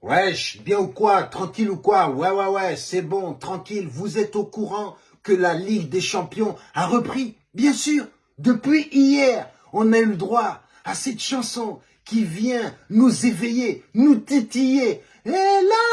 Wesh, bien ou quoi Tranquille ou quoi? Ouais, ouais, ouais, c'est bon, tranquille. Vous êtes au courant que la Ligue des Champions a repris? Bien sûr, depuis hier, on a eu le droit à cette chanson qui vient nous éveiller, nous titiller. Et là,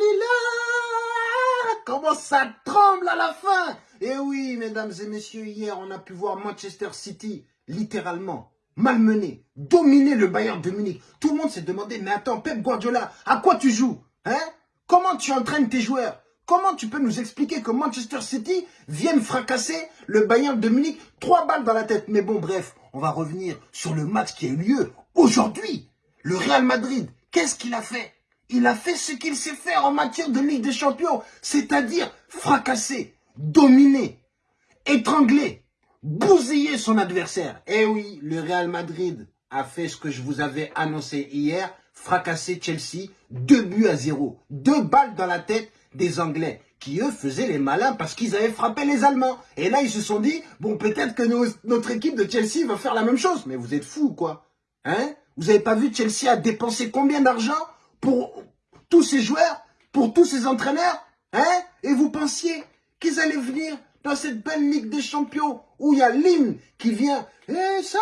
lila, comment ça tremble à la fin? Et oui, mesdames et messieurs, hier, on a pu voir Manchester City, littéralement, malmené, dominer le Bayern de Munich. Tout le monde s'est demandé, mais attends, Pep Guardiola, à quoi tu joues Hein? Comment tu entraînes tes joueurs? Comment tu peux nous expliquer que Manchester City vienne fracasser le Bayern de Munich? Trois balles dans la tête. Mais bon, bref, on va revenir sur le match qui a eu lieu aujourd'hui. Le Real Madrid, qu'est-ce qu'il a fait? Il a fait ce qu'il sait faire en matière de Ligue des Champions, c'est-à-dire fracasser, dominer, étrangler, bousiller son adversaire. Eh oui, le Real Madrid a fait ce que je vous avais annoncé hier, fracasser Chelsea, deux buts à zéro, deux balles dans la tête des Anglais qui, eux, faisaient les malins parce qu'ils avaient frappé les Allemands. Et là, ils se sont dit, bon, peut-être que notre équipe de Chelsea va faire la même chose. Mais vous êtes fous, quoi. Hein? Vous n'avez pas vu Chelsea a dépensé combien d'argent pour tous ces joueurs, pour tous ces entraîneurs? Hein? Et vous pensiez qu'ils allaient venir dans cette belle Ligue des Champions où il y a l'hymne qui vient « Et ça,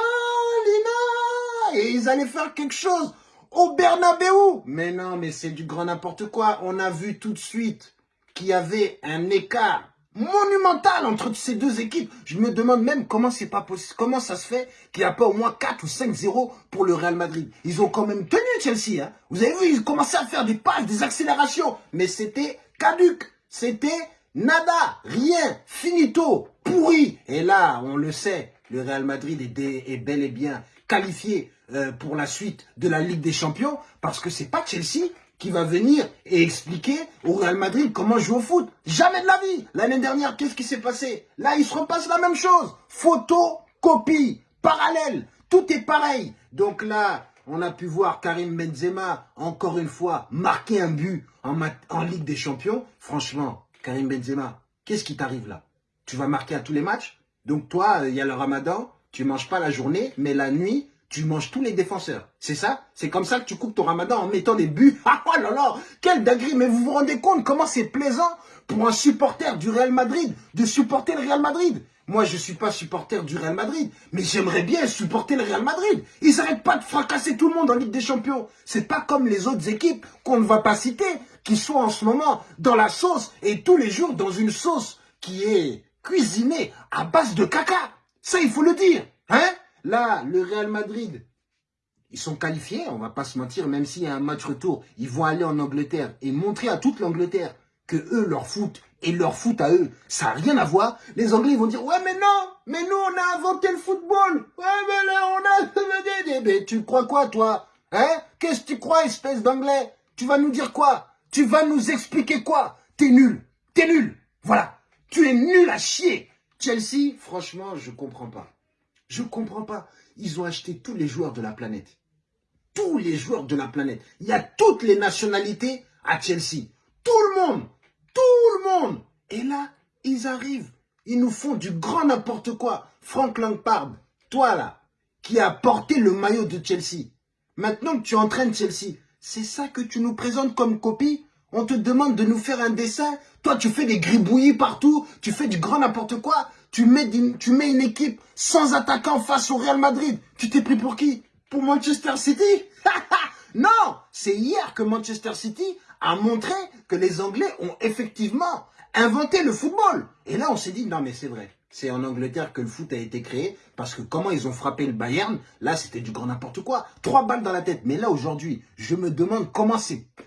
Lina !» Et ils allaient faire quelque chose au Bernabeu. Mais non, mais c'est du grand n'importe quoi. On a vu tout de suite qu'il y avait un écart monumental entre ces deux équipes. Je me demande même comment c'est pas possible, comment ça se fait qu'il n'y a pas au moins 4 ou 5-0 pour le Real Madrid. Ils ont quand même tenu Chelsea. Hein. Vous avez vu, ils commençaient à faire des passes, des accélérations. Mais c'était caduc. C'était nada, rien, finito, pourri. Et là, on le sait, le Real Madrid est, bel et bien qualifié euh, pour la suite de la Ligue des Champions parce que c'est pas Chelsea qui va venir et expliquer au Real Madrid comment jouer au foot. Jamais de la vie. L'année dernière, qu'est-ce qui s'est passé? Là, il se repasse la même chose. Photo, copie, parallèle. Tout est pareil. Donc là, on a pu voir Karim Benzema, encore une fois, marquer un but en Ligue des Champions. Franchement, Karim Benzema, qu'est-ce qui t'arrive là? Tu vas marquer à tous les matchs? Donc toi, il y a le ramadan, tu manges pas la journée, mais la nuit, tu manges tous les défenseurs. C'est ça? C'est comme ça que tu coupes ton ramadan en mettant des buts. Ah oh là là Quel dinguerie Mais vous vous rendez compte comment c'est plaisant pour un supporter du Real Madrid de supporter le Real Madrid? Moi, je ne suis pas supporter du Real Madrid, mais j'aimerais bien supporter le Real Madrid. Ils n'arrêtent pas de fracasser tout le monde en Ligue des Champions. C'est pas comme les autres équipes qu'on ne va pas citer, qui sont en ce moment dans la sauce et tous les jours dans une sauce qui est cuisinée à base de caca. Ça, il faut le dire. Hein? Là, le Real Madrid, ils sont qualifiés, on va pas se mentir, même s'il y a un match retour, ils vont aller en Angleterre et montrer à toute l'Angleterre que eux, leur foot et leur foot à eux, ça n'a rien à voir. Les Anglais vont dire, ouais, mais non, mais nous, on a inventé le football. Ouais, mais là, on a... Mais tu crois quoi, toi Hein? Qu'est-ce que tu crois, espèce d'Anglais? Tu vas nous dire quoi? Tu vas nous expliquer quoi? T'es nul. T'es nul. Voilà. Tu es nul à chier. Chelsea, franchement, je comprends pas. Je ne comprends pas. Ils ont acheté tous les joueurs de la planète. Tous les joueurs de la planète. Il y a toutes les nationalités à Chelsea. Tout le monde. Tout le monde. Et là, ils arrivent. Ils nous font du grand n'importe quoi. Frank Lampard, toi là, qui a porté le maillot de Chelsea. Maintenant que tu entraînes Chelsea, c'est ça que tu nous présentes comme copie. On te demande de nous faire un dessin. Toi, tu fais des gribouillis partout, tu fais du grand n'importe quoi. Tu mets, tu mets une équipe sans attaquant face au Real Madrid. Tu t'es pris pour qui? Pour Manchester City? Non! C'est hier que Manchester City a montré que les Anglais ont effectivement inventé le football. Et là, on s'est dit, non mais c'est vrai. C'est en Angleterre que le foot a été créé, parce que comment ils ont frappé le Bayern, là c'était du grand n'importe quoi. Trois balles dans la tête. Mais là aujourd'hui, je me demande comment,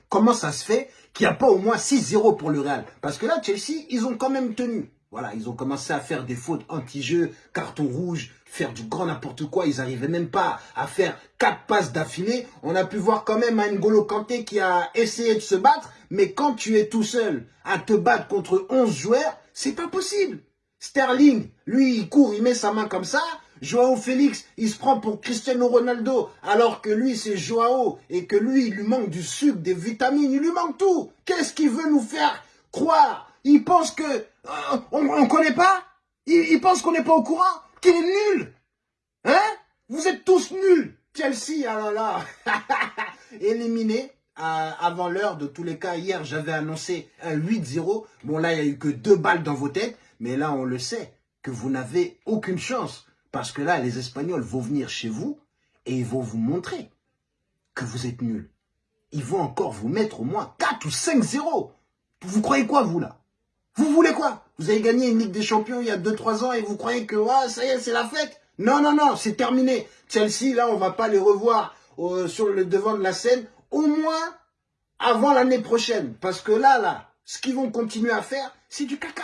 comment ça se fait qu'il n'y a pas au moins 6-0 pour le Real. Parce que là, Chelsea, ils ont quand même tenu. Voilà, ils ont commencé à faire des fautes anti-jeu, carton rouge, faire du grand n'importe quoi. Ils n'arrivaient même pas à faire quatre passes d'affilée. On a pu voir quand même un N'Golo Kanté qui a essayé de se battre. Mais quand tu es tout seul à te battre contre 11 joueurs, c'est pas possible. Sterling, lui, il court, il met sa main comme ça. Joao Félix, il se prend pour Cristiano Ronaldo, alors que lui, c'est Joao, et que lui, il lui manque du sucre, des vitamines, il lui manque tout. Qu'est-ce qu'il veut nous faire croire? Il pense que euh, on ne connaît pas? Il, pense qu'on n'est pas au courant? Qu'il est nul? Hein? Vous êtes tous nuls Chelsea, ah là là Éliminé avant l'heure. De tous les cas, hier, j'avais annoncé un 8-0. Bon, là, il n'y a eu que deux balles dans vos têtes. Mais là, on le sait, que vous n'avez aucune chance. Parce que là, les Espagnols vont venir chez vous et ils vont vous montrer que vous êtes nuls. Ils vont encore vous mettre au moins 4 ou 5-0. Vous croyez quoi, vous, là? Vous voulez quoi? Vous avez gagné une Ligue des Champions il y a 2-3 ans et vous croyez que ouais, ça y est, c'est la fête? Non, non, non, c'est terminé. Chelsea, là, on va pas les revoir euh, sur le devant de la scène, au moins avant l'année prochaine. Parce que là, là, ce qu'ils vont continuer à faire, c'est du caca.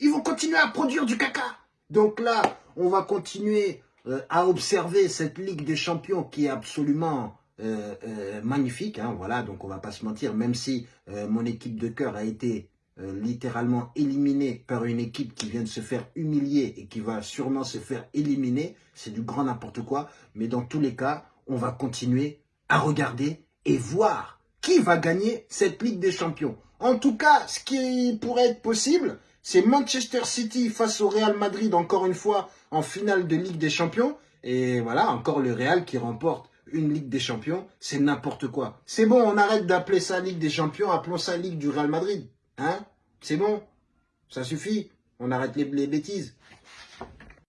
Ils vont continuer à produire du caca. Donc là, on va continuer euh, à observer cette Ligue des Champions qui est absolument euh, euh, magnifique. Hein, voilà, donc on va pas se mentir, même si mon équipe de cœur a été littéralement éliminée par une équipe qui vient de se faire humilier et qui va sûrement se faire éliminer, c'est du grand n'importe quoi. Mais dans tous les cas, on va continuer à regarder et voir qui va gagner cette Ligue des Champions. En tout cas, ce qui pourrait être possible, c'est Manchester City face au Real Madrid, encore une fois, en finale de Ligue des Champions. Et voilà, encore le Real qui remporte une Ligue des Champions. C'est n'importe quoi. C'est bon, on arrête d'appeler ça Ligue des Champions, appelons ça Ligue du Real Madrid. Hein? C'est bon? Ça suffit? On arrête les, les bêtises.